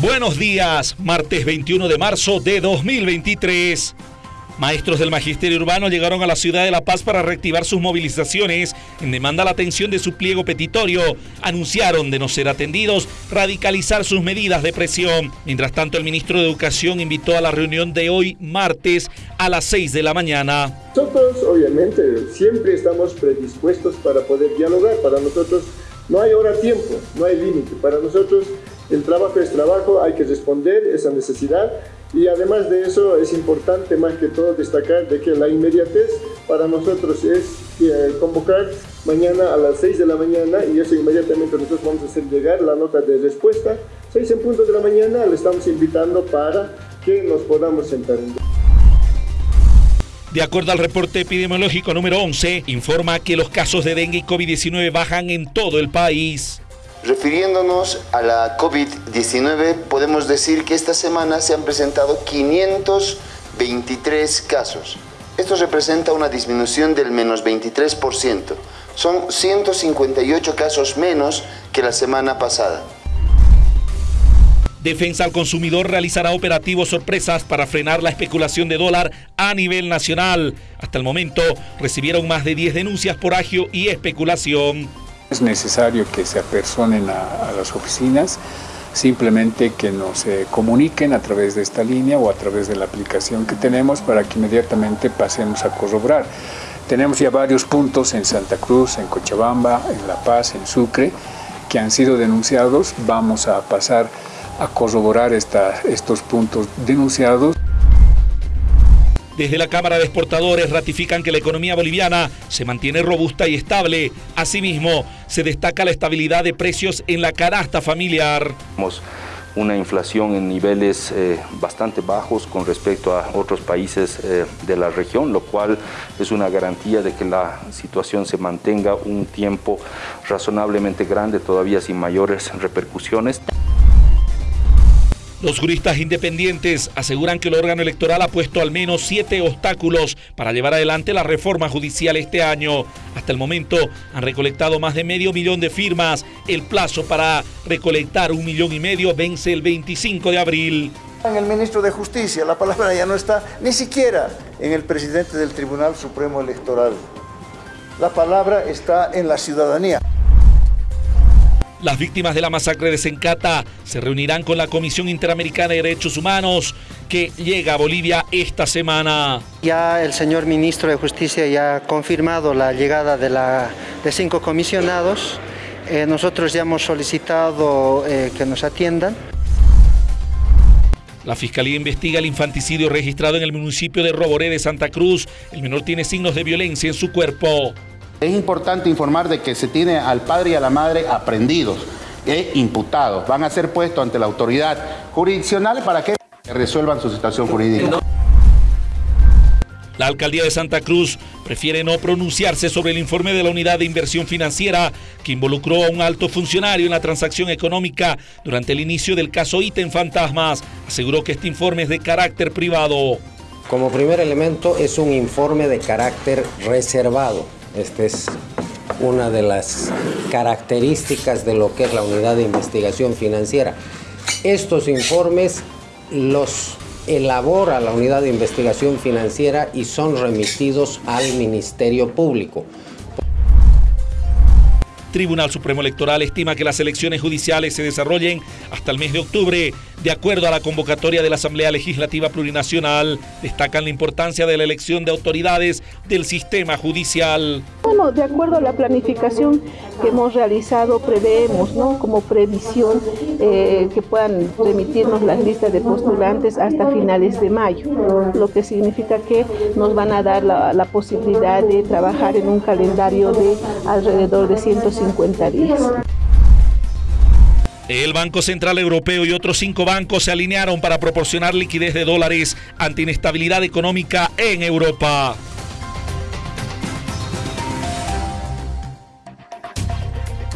Buenos días, martes 21 de marzo de 2023. Maestros del Magisterio Urbano llegaron a la ciudad de La Paz para reactivar sus movilizaciones en demanda la atención de su pliego petitorio. Anunciaron de no ser atendidos radicalizar sus medidas de presión. Mientras tanto, el ministro de Educación invitó a la reunión de hoy, martes, a las 6 de la mañana. Nosotros, obviamente, siempre estamos predispuestos para poder dialogar. Para nosotros no hay hora tiempo, no hay límite. Para nosotros el trabajo es trabajo, hay que responder esa necesidad y además de eso es importante más que todo destacar de que la inmediatez para nosotros es eh, convocar mañana a las 6 de la mañana y eso inmediatamente nosotros vamos a hacer llegar la nota de respuesta. 6 en punto de la mañana le estamos invitando para que nos podamos sentar. De acuerdo al reporte epidemiológico número 11, informa que los casos de dengue y COVID-19 bajan en todo el país. Refiriéndonos a la COVID-19, podemos decir que esta semana se han presentado 523 casos. Esto representa una disminución del menos 23%. Son 158 casos menos que la semana pasada. Defensa al consumidor realizará operativos sorpresas para frenar la especulación de dólar a nivel nacional. Hasta el momento recibieron más de 10 denuncias por agio y especulación. Es necesario que se apersonen a, las oficinas, simplemente que nos eh, comuniquen a través de esta línea o a través de la aplicación que tenemos para que inmediatamente pasemos a corroborar. Tenemos ya varios puntos en Santa Cruz, en Cochabamba, en La Paz, en Sucre, que han sido denunciados. Vamos a pasar a corroborar estos puntos denunciados. Desde la Cámara de Exportadores ratifican que la economía boliviana se mantiene robusta y estable. Asimismo, se destaca la estabilidad de precios en la canasta familiar. Tenemos una inflación en niveles eh, bastante bajos con respecto a otros países eh, de la región, lo cual es una garantía de que la situación se mantenga un tiempo razonablemente grande, todavía sin mayores repercusiones. Los juristas independientes aseguran que el órgano electoral ha puesto al menos siete obstáculos para llevar adelante la reforma judicial este año. Hasta el momento han recolectado más de medio millón de firmas. El plazo para recolectar un millón y medio vence el 25 de abril. En el ministro de Justicia, la palabra ya no está ni siquiera en el presidente del Tribunal Supremo Electoral. La palabra está en la ciudadanía. Las víctimas de la masacre de Sencata se reunirán con la Comisión Interamericana de Derechos Humanos que llega a Bolivia esta semana. Ya el señor ministro de Justicia ya ha confirmado la llegada de, la, de cinco comisionados. Eh, nosotros ya hemos solicitado eh, que nos atiendan. La Fiscalía investiga el infanticidio registrado en el municipio de Roboré de Santa Cruz. El menor tiene signos de violencia en su cuerpo. Es importante informar de que se tiene al padre y a la madre aprendidos e imputados. Van a ser puestos ante la autoridad jurisdiccional para que resuelvan su situación jurídica. La alcaldía de Santa Cruz prefiere no pronunciarse sobre el informe de la unidad de inversión financiera que involucró a un alto funcionario en la transacción económica durante el inicio del caso Ítem Fantasmas. Aseguró que este informe es de carácter privado. Como primer elemento es un informe de carácter reservado esta es una de las características de lo que es la unidad de investigación financiera. Estos informes los elabora la unidad de investigación financiera y son remitidos al Ministerio Público. Tribunal Supremo Electoral estima que las elecciones judiciales se desarrollen hasta el mes de octubre, de acuerdo a la convocatoria de la Asamblea Legislativa Plurinacional. Destacan la importancia de la elección de autoridades del sistema judicial. Bueno, de acuerdo a la planificación que hemos realizado, preveemos ¿no? como previsión eh, que puedan remitirnos las listas de postulantes hasta finales de mayo, lo que significa que nos van a dar la, posibilidad de trabajar en un calendario de alrededor de 150 días. El Banco Central Europeo y otros cinco bancos se alinearon para proporcionar liquidez de dólares ante inestabilidad económica en Europa.